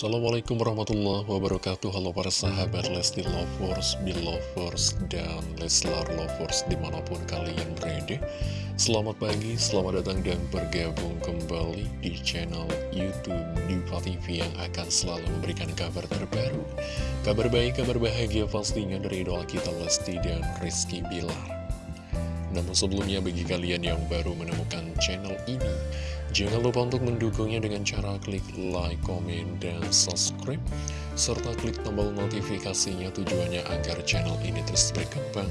Assalamualaikum warahmatullahi wabarakatuh. Halo para sahabat Lesti Lovers, Belovers, dan Leslar Lovers di mana pun kalian berada. Selamat pagi, selamat datang dan bergabung kembali di channel Youtube Diva TV yang akan selalu memberikan kabar terbaru Kabar baik, kabar bahagia pastinya dari idola kita Lesti dan Rizky Bilar namun sebelumnya bagi kalian yang baru menemukan channel ini Jangan lupa untuk mendukungnya dengan cara klik like, komen, dan subscribe serta klik tombol notifikasinya tujuannya agar channel ini terus berkembang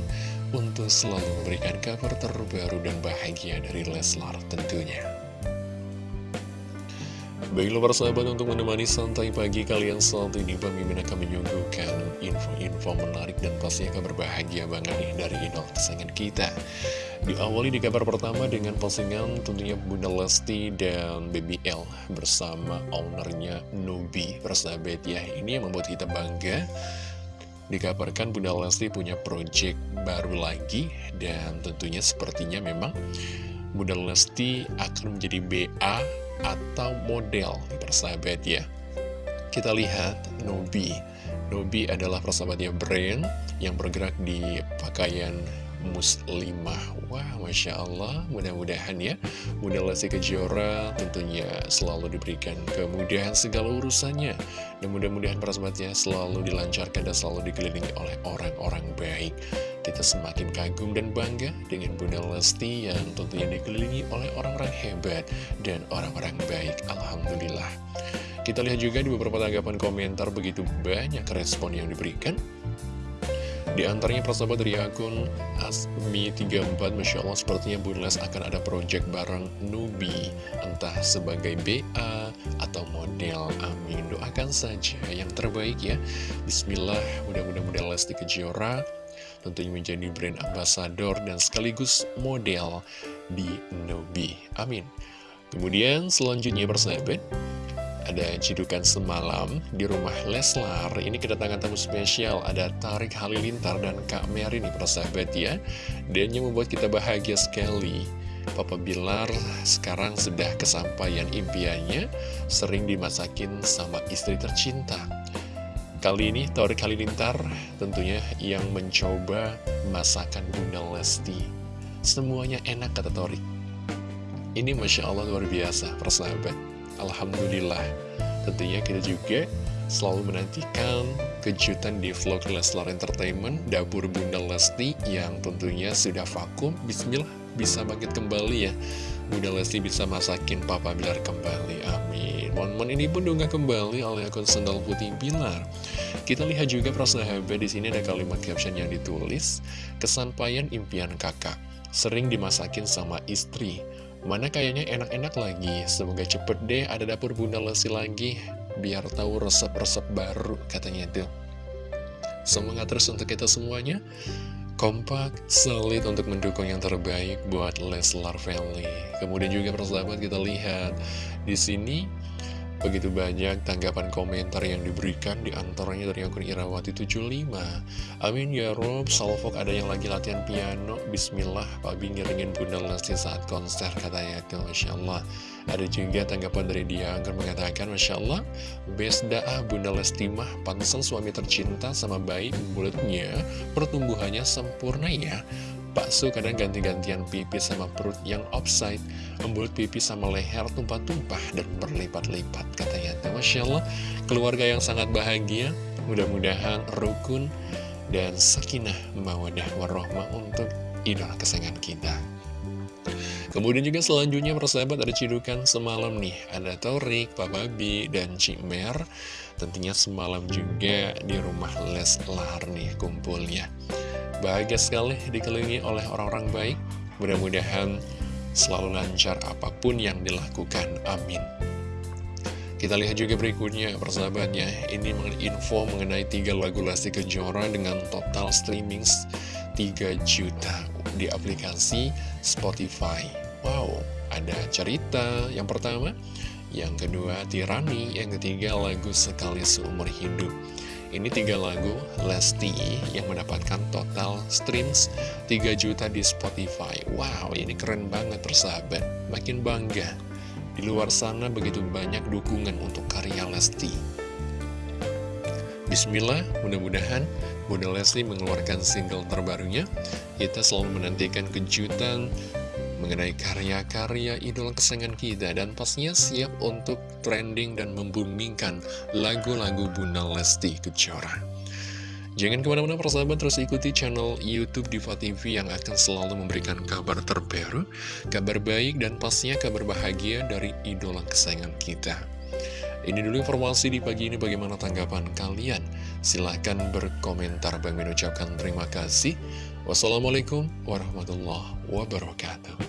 untuk selalu memberikan kabar terbaru dan bahagia dari Leslar tentunya. Baiklah para sahabat untuk menemani santai pagi kalian saat ini Mimin akan menyuguhkan info-info menarik dan pastinya kabar bahagia banget nih dari idol kesayangan kita. Diawali di kabar pertama dengan postingan tentunya Bunda Lesti dan BBL bersama ownernya Nubi Persahabat ya. Ini yang membuat kita bangga. Dikabarkan Bunda Lesti punya project baru lagi dan tentunya sepertinya memang Bunda Lesti akan menjadi BA atau model persahabat ya. Kita lihat Nobi. Nobi adalah persahabatnya brand yang bergerak di pakaian muslimah. Wah, Masya Allah, mudah-mudahan ya. Bunda Lesti Kejora tentunya selalu diberikan kemudahan segala urusannya. Dan mudah-mudahan persahabatnya selalu dilancarkan dan selalu dikelilingi oleh orang-orang baik kita semakin kagum dan bangga dengan Bunda Lesti yang tentunya dikelilingi oleh orang-orang hebat dan orang-orang baik. Alhamdulillah. Kita lihat juga di beberapa tanggapan komentar begitu banyak respon yang diberikan. Di antaranya persahabat dari akun Asmi34 Masya Allah sepertinya Bunda Les akan ada project bareng Nubi. Entah sebagai BA atau model. Amin. Doakan saja yang terbaik ya. Bismillah mudah-mudahan Lesti Kejora tentunya menjadi brand ambassador dan sekaligus model di Nobi. Amin. Kemudian selanjutnya persahabat, ada cidukan semalam di rumah Leslar. Ini kedatangan tamu spesial, ada Tarik Halilintar dan Kak Mary nih persahabat ya. Dan yang membuat kita bahagia sekali. Papa Bilar sekarang sudah kesampaian impiannya, sering dimasakin sama istri tercinta. Kali ini Torik Halilintar tentunya yang mencoba masakan Bunda Lesti. Semuanya enak kata Torik. Ini Masya Allah luar biasa persahabat. Alhamdulillah. Tentunya kita juga selalu menantikan kejutan di vlog Leslar Entertainment Dapur Bunda Lesti yang tentunya sudah vakum Bismillah bisa bangkit kembali ya Bunda Lesti bisa masakin Papa Bilar kembali Amin Momen ini pun dunggah kembali oleh akun Sendal Putih Bilar. Kita lihat juga persahabat di sini ada kalimat caption yang ditulis, kesampaian impian kakak, sering dimasakin sama istri. Mana kayaknya enak-enak lagi, semoga cepet deh ada dapur Bunda Lesti lagi, biar tahu resep-resep baru katanya itu. Semangat terus untuk kita semuanya kompak, solid untuk mendukung yang terbaik buat Leslar Family. Kemudian juga persahabat kita lihat di sini Begitu banyak tanggapan komentar yang diberikan di antaranya dari akun Irawati75 Amin ya Rob, Salfok ada yang lagi latihan piano. Bismillah, Pak Bing ngiringin Bunda Lesti saat konser katanya itu Masya Allah Ada juga tanggapan dari dia agar mengatakan Masya Allah Best da'ah Bunda Lesti mah pantesan suami tercinta sama bayi mulutnya Pertumbuhannya sempurna ya Bakso kadang ganti-gantian pipi sama perut yang offside Membuat pipi sama leher tumpah-tumpah dan berlipat-lipat Katanya, Masya Allah, keluarga yang sangat bahagia Mudah-mudahan rukun dan sakinah mawadah warohmah untuk idola kesayangan kita. Kemudian juga selanjutnya persahabat ada cidukan semalam nih. Ada Torik, Papa B, dan Cimer Tentunya semalam juga di rumah Leslar nih kumpulnya Bahagia sekali dikelilingi oleh orang-orang baik. Mudah-mudahan selalu lancar apa pun yang dilakukan. Amin. Kita lihat juga berikutnya persahabatnya Ini info mengenai tiga lagu Lesti Kejora dengan total streaming 3 juta di aplikasi Spotify Wow, ada cerita yang pertama Yang kedua Tirani Yang ketiga lagu Sekali Seumur Hidup ini tiga lagu Lesti yang mendapatkan total streams 3 juta di Spotify. Wow, ini keren banget persahabat. Makin bangga. Di luar sana begitu banyak dukungan untuk karya Lesti. Bismillah, mudah-mudahan Bunda Lesti mengeluarkan single terbarunya. Kita selalu menantikan kejutan mengenai karya-karya idola kesayangan kita dan pastinya siap untuk trending dan membumingkan lagu-lagu Bunda Lesti Kejora. Jangan ke mana-mana persahabat terus ikuti channel Youtube Diva TV yang akan selalu memberikan kabar terbaru, kabar baik dan pastinya kabar bahagia dari idola kesayangan kita. Ini dulu informasi di pagi ini bagaimana tanggapan kalian? Silahkan berkomentar. Bang mengucapkan terima kasih. Wassalamualaikum warahmatullahi wabarakatuh.